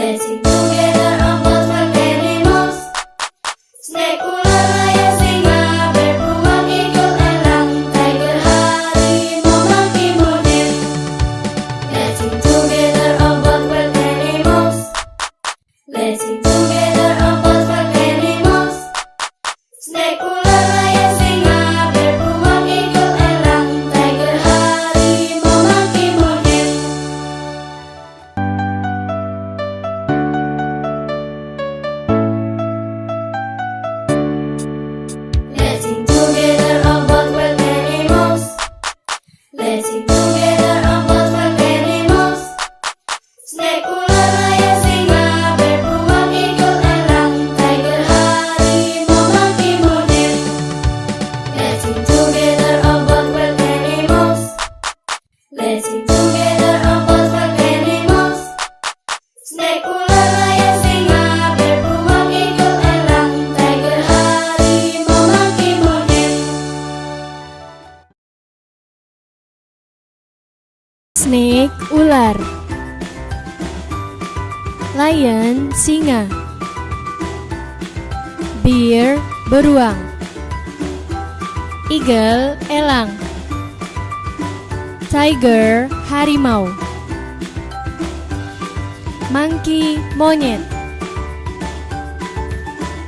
Betty, mulher. Snake ular. Lion singa. Bear beruang. Eagle elang. Tiger harimau. Monkey monyet.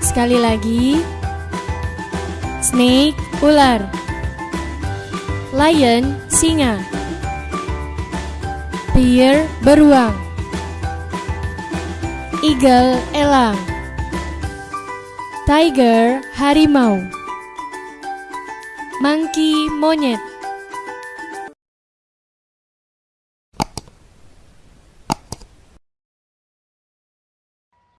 Sekali lagi. Snake ular. Lion singa Bear beruang. Eagle elang. Tiger harimau. Monkey monyet